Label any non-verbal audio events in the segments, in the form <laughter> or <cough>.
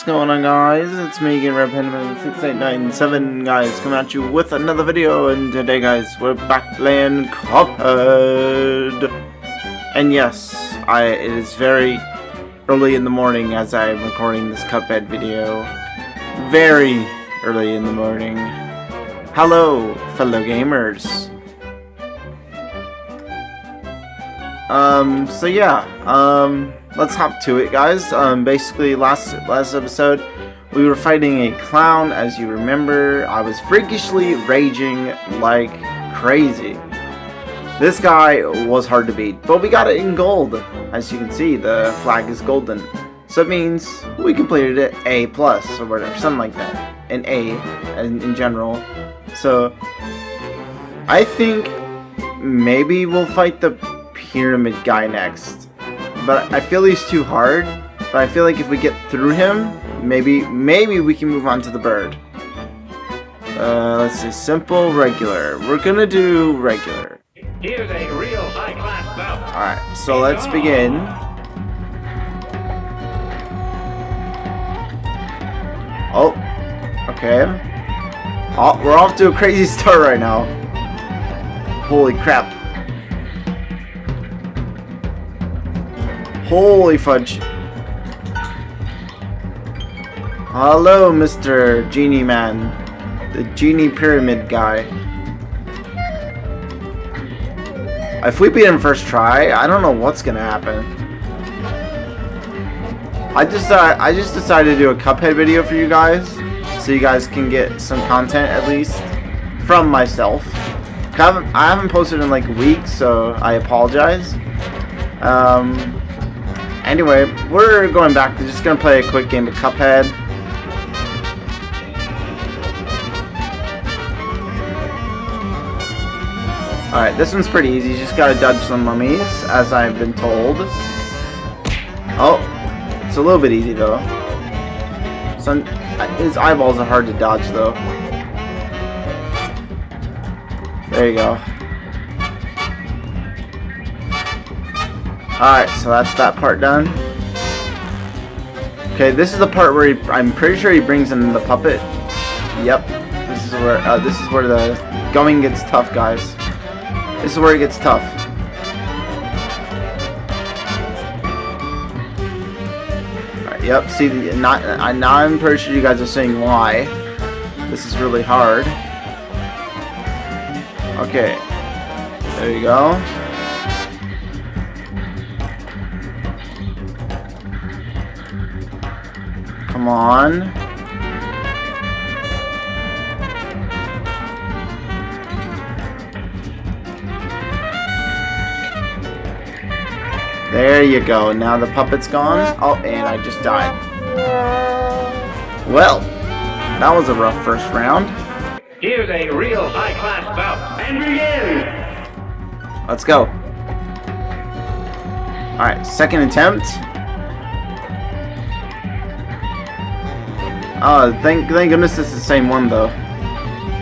what's going on guys? It's me again, RedPenman6897 guys, coming at you with another video, and today guys, we're back playing Cuphead! And yes, I it is very early in the morning as I'm recording this Cuphead video. Very early in the morning. Hello, fellow gamers. Um, so yeah, um, let's hop to it, guys. Um, basically, last last episode, we were fighting a clown. As you remember, I was freakishly raging like crazy. This guy was hard to beat, but we got it in gold. As you can see, the flag is golden. So it means we completed it A plus or whatever, something like that. An A in, in general. So I think maybe we'll fight the pyramid guy next. But I feel he's too hard. But I feel like if we get through him, maybe maybe we can move on to the bird. Uh, let's see, simple, regular. We're gonna do regular. Here's a real high-class bout. Alright, so let's begin. Oh, okay. Oh, we're off to a crazy <laughs> start right now. Holy crap. Holy fudge. Hello, Mr. Genie Man. The Genie Pyramid guy. If we beat him first try, I don't know what's gonna happen. I just uh, I just decided to do a Cuphead video for you guys, so you guys can get some content at least from myself. I haven't, I haven't posted in like weeks, so I apologize. Um, anyway, we're going back to just gonna play a quick game of Cuphead. Alright, this one's pretty easy. You just gotta dodge some mummies, as I've been told. Oh, it's a little bit easy though. Some, his eyeballs are hard to dodge though. There you go. Alright, so that's that part done. Okay, this is the part where he, I'm pretty sure he brings in the puppet. Yep. This is where uh, this is where the going gets tough, guys. This is where it gets tough. Alright, yep, see, the, not, I, now I'm pretty sure you guys are saying why. This is really hard. Okay. There you go. Come on. There you go. Now the puppet's gone. Oh, and I just died. Well, that was a rough first round. Here's a real high-class bout. And begin! Let's go. Alright, second attempt. Oh, thank, thank goodness is the same one, though.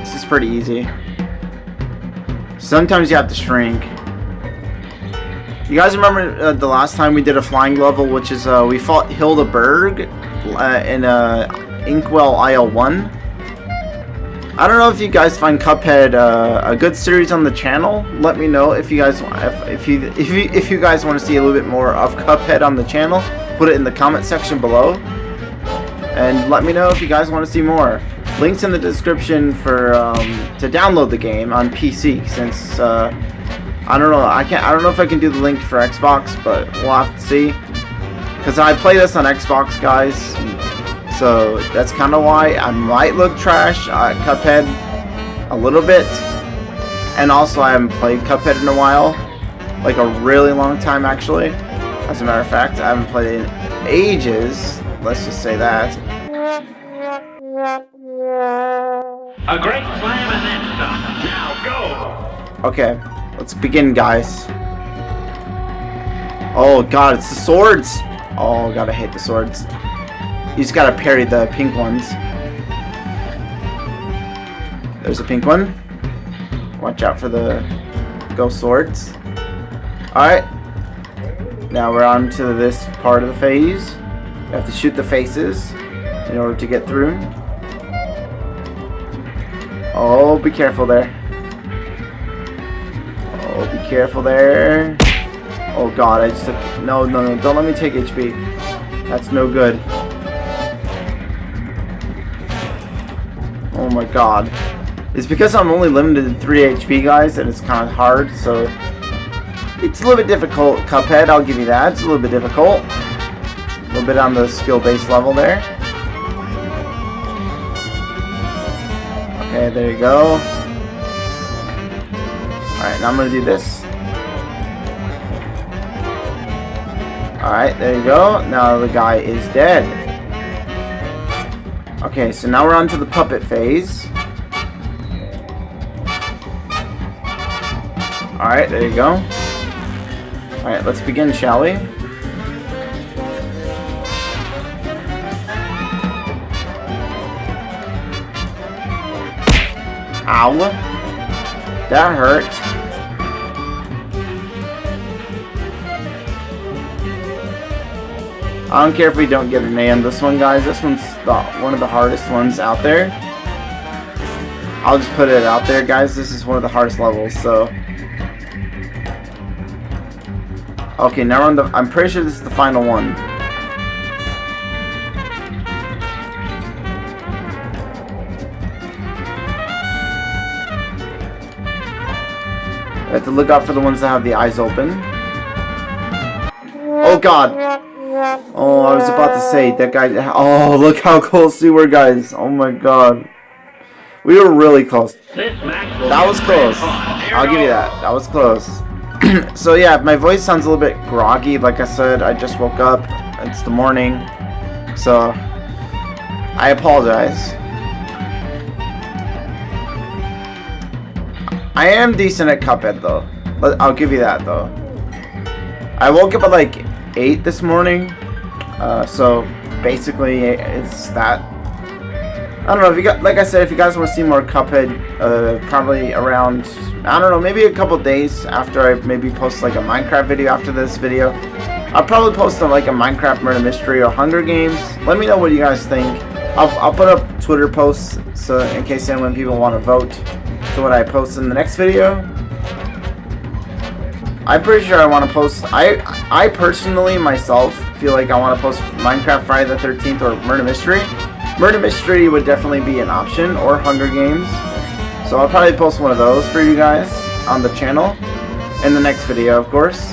This is pretty easy. Sometimes you have to shrink. You guys remember uh, the last time we did a flying level, which is uh, we fought Hilda Berg uh, in uh, Inkwell Isle 1? I don't know if you guys find Cuphead uh, a good series on the channel. Let me know if you guys if, if you if you if you guys want to see a little bit more of Cuphead on the channel. Put it in the comment section below, and let me know if you guys want to see more. Links in the description for um, to download the game on PC since. Uh, I don't know. I can't. I don't know if I can do the link for Xbox, but we'll have to see. Because I play this on Xbox, guys. So that's kind of why I might look trash at Cuphead a little bit. And also, I haven't played Cuphead in a while, like a really long time, actually. As a matter of fact, I haven't played in ages. Let's just say that. A great slam and then some. Now go! Okay, let's begin, guys. Oh god, it's the swords! Oh god, I hate the swords. You just gotta parry the pink ones. There's a pink one. Watch out for the ghost swords. Alright. Now we're on to this part of the phase. Have to shoot the faces. in order to get through. Oh, be careful there. Oh, be careful there. Oh god, I just took... No, no, no, don't let me take HP. That's no good. Oh my god. It's because I'm only limited to 3 HP, guys, and it's kind of hard, so... It's a little bit difficult, Cuphead, I'll give you that. It's a little bit difficult. A little bit on the skill-based level there. Okay, there you go. Alright, now I'm gonna do this. Alright, there you go. Now the guy is dead. Okay, so now we're on to the puppet phase. Alright, there you go. Alright, let's begin, shall we? Ow. That hurt. I don't care if we don't get an A on this one, guys. This one's the, one of the hardest ones out there. I'll just put it out there, guys. This is one of the hardest levels, so... Okay, now we're on the... I'm pretty sure this is the final one. Have to look out for the ones that have the eyes open. Oh god! Oh, I was about to say, that guy... Oh, look how close we were, guys. Oh my god. We were really close. That was close. I'll give you that. That was close. <clears throat> so yeah, my voice sounds a little bit groggy. Like I said, I just woke up. It's the morning. So, I apologize. I am decent at Cuphead though. I'll give you that though. I woke up at like 8 this morning. Uh, so basically it's that. I don't know if you got, like I said, if you guys want to see more Cuphead, uh, probably around, I don't know, maybe a couple days after I maybe post like a Minecraft video after this video. I'll probably post a, like a Minecraft murder mystery or Hunger Games. Let me know what you guys think. I'll, I'll put up Twitter posts so in case anyone people want to vote to what I post in the next video. I'm pretty sure I want to post. I I personally myself feel like I want to post Minecraft Friday the 13th or Murder Mystery. Murder Mystery would definitely be an option or Hunger Games. So I'll probably post one of those for you guys on the channel in the next video, of course.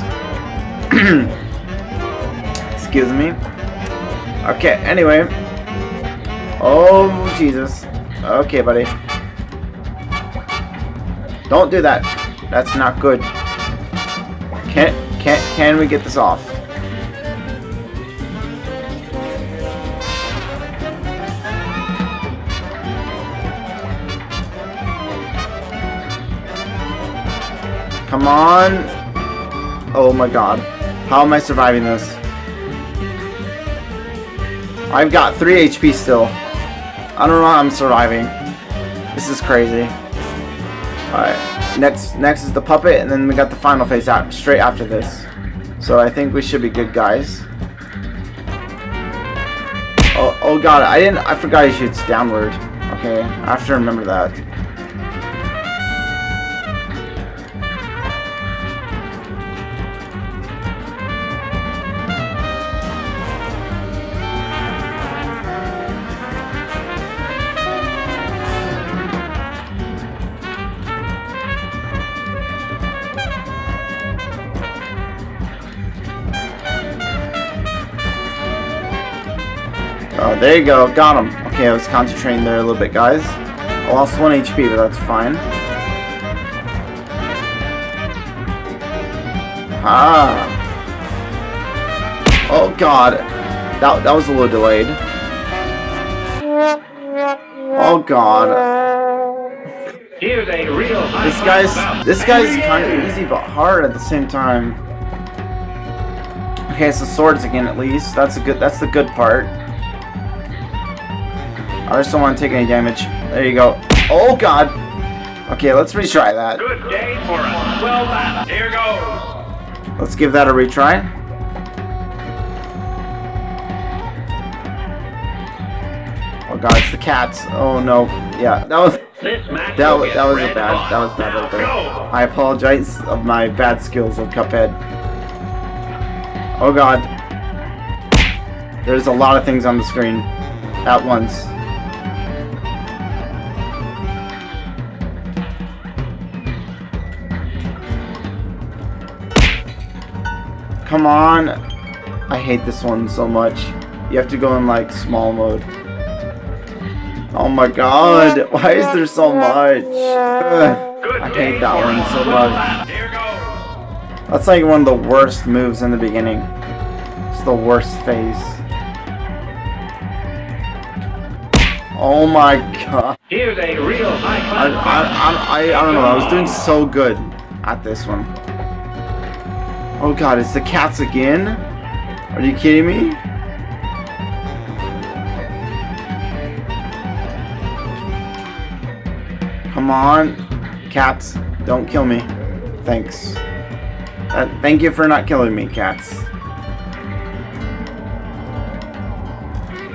<clears throat> Excuse me. Okay, anyway. Oh, Jesus. Okay, buddy. Don't do that. That's not good. Can can can we get this off? Come on. Oh my god. How am I surviving this? I've got 3 HP still. I don't know how I'm surviving. This is crazy. Alright. Next next is the puppet and then we got the final phase out straight after this. So I think we should be good guys. Oh oh god, I didn't I forgot he shoots downward. Okay, I have to remember that. There you go. Got him. Okay, I was concentrating there a little bit, guys. I lost 1 HP, but that's fine. Ah. Oh, God. That, that was a little delayed. Oh, God. Here's a real This guy's this guy's kind of easy but hard at the same time. Okay, so swords again at least. That's a good. That's the good part. I just don't want to take any damage. There you go. Oh god. Okay, let's retry that. Good day for us. Well done. Here goes. Let's give that a retry. Oh god, it's the cats. Oh no. Yeah, that was This match that was that was a bad that was bad right there. I apologize of my bad skills of Cuphead. Oh god. There's a lot of things on the screen at once. Come on. I hate this one so much. You have to go in like small mode. Oh my god, <laughs> why is there so much? Ugh, I hate that one so much. lap. Here goes. That's like one of the worst moves in the beginning. It's the worst phase. Oh my god. Here's a real high I. I, I, I, I don't know, I was doing so good at this one. Oh god, it's the cats again? Are you kidding me? Come on. Cats, don't kill me. Thanks. Uh, thank you for not killing me, cats.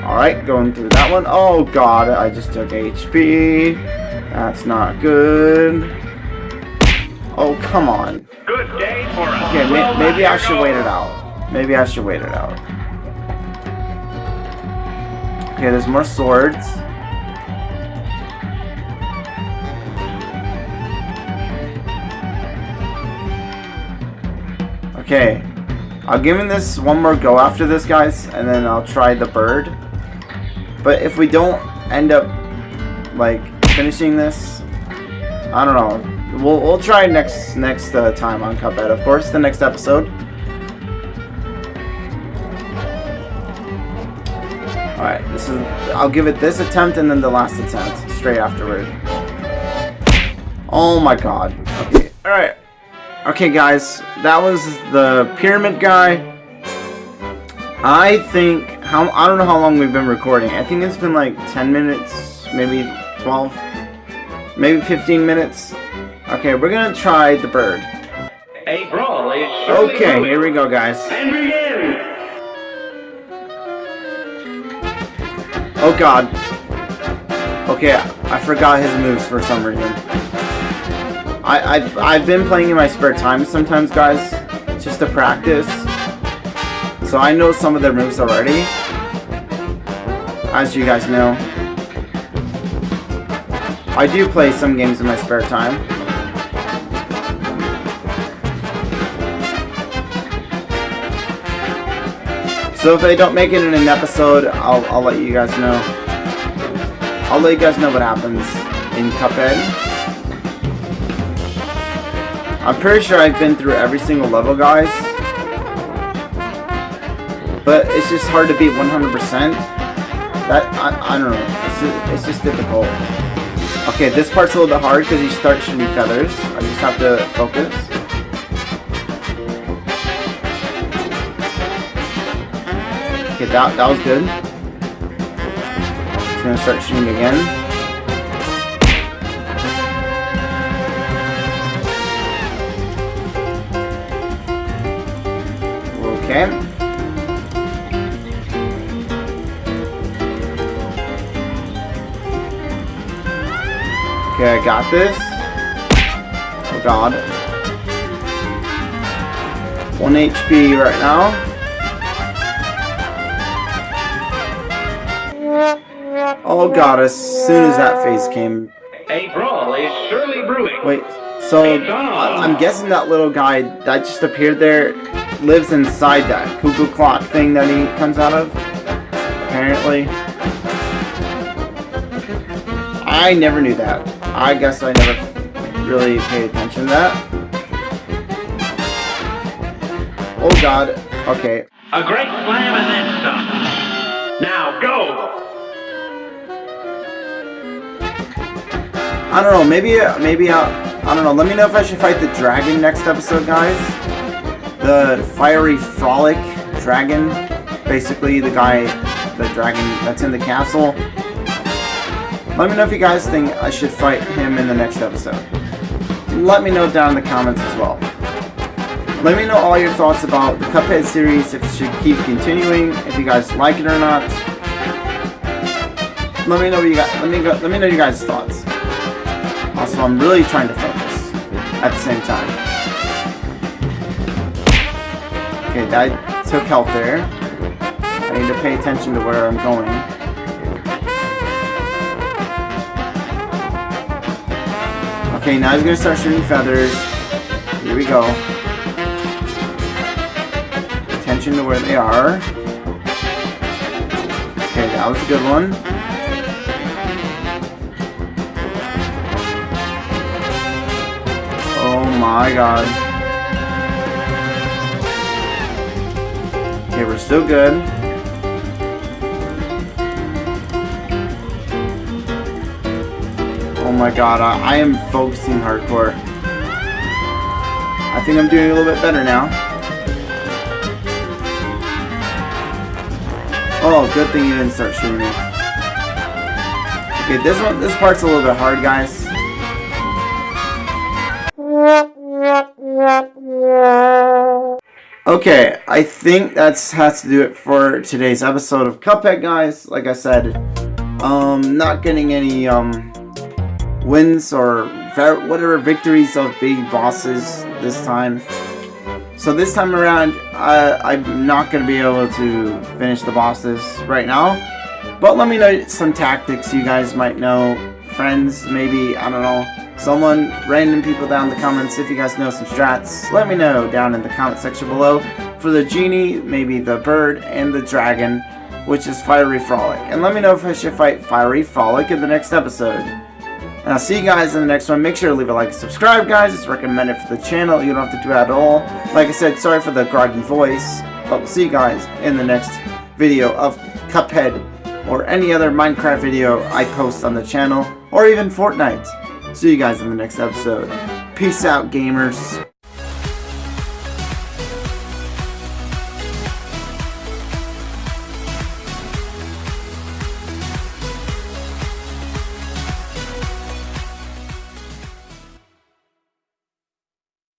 Alright, going through that one. Oh god, I just took HP. That's not good. Oh, come on. Good day for a Okay, maybe I should wait it out. Maybe I should wait it out. Okay, there's more swords. Okay, I'll give him this one more go after this, guys, and then I'll try the bird. But if we don't end up, like, finishing this, I don't know. We'll, we'll try next next uh, time on Cuphead, of course, the next episode. Alright, this is I'll give it this attempt and then the last attempt straight afterward. Oh my god. Okay. Alright. Okay guys, that was the pyramid guy. I think how I don't know how long we've been recording. I think it's been like 10 minutes, maybe 12, maybe 15 minutes. Okay, we're gonna try the bird. A brawl Okay, here we go, guys. And begin. Oh god. Okay, I forgot his moves for some reason. I, I've, I've been playing in my spare time sometimes, guys, just to practice. So I know some of their moves already. As you guys know. I do play some games in my spare time. So if they don't make it in an episode, I'll, I'll let you guys know. I'll let you guys know what happens in Cuphead. I'm pretty sure I've been through every single level, guys. But it's just hard to beat 100%. That, I, I don't know. It's just, it's just difficult. Okay, this part's a little bit hard because you start shooting feathers. I just have to focus. Okay, that, that was good. Just gonna start shooting again. Okay. Okay, I got this. Oh god. 1 HP right now. Oh god, as soon as that phase came. A brawl is surely brewing. Wait, so I'm guessing that little guy that just appeared there lives inside that cuckoo clock thing that he comes out of? Apparently. I never knew that. I guess I never really paid attention to that. Oh god. Okay. A great slam and then some. Now go. I don't know, maybe, maybe, uh, I don't know, let me know if I should fight the dragon next episode, guys. The fiery frolic dragon, basically the guy, the dragon that's in the castle. Let me know if you guys think I should fight him in the next episode. Let me know down in the comments as well. Let me know all your thoughts about the Cuphead series, if it should keep continuing, if you guys like it or not. let me know what you got. Let me go. Let me know your guys' thoughts. Uh, also, I'm really trying to focus at the same time. Okay, that took health there. I need to pay attention to where I'm going. Okay, now he's gonna start shooting feathers. Here we go. Attention to where they are. Okay, that was a good one. My god. Okay, we're still good. Oh my god, I, I am focusing hardcore. I think I'm doing a little bit better now. Oh, good thing you didn't start shooting me. Okay, this one, this part's a little bit hard, guys. Okay, I think that's has to do it for today's episode of Cuphead, guys. Like I said, um, not getting any um wins or whatever victories of big bosses this time. So this time around, I, I'm not going to be able to finish the bosses right now. But let me know some tactics you guys might know. Friends, maybe, I don't know. Someone, random people down in the comments, if you guys know some strats, let me know down in the comment section below. For the genie, maybe the bird, and the dragon, which is Fiery Frolic. And let me know if I should fight Fiery Frolic in the next episode. And I'll see you guys in the next one. Make sure to leave a like subscribe, guys. It's recommended for the channel. You don't have to do that at all. Like I said, sorry for the groggy voice. But we'll see you guys in the next video of Cuphead or any other Minecraft video I post on the channel. Or even Fortnite. See you guys in the next episode. Peace out, gamers.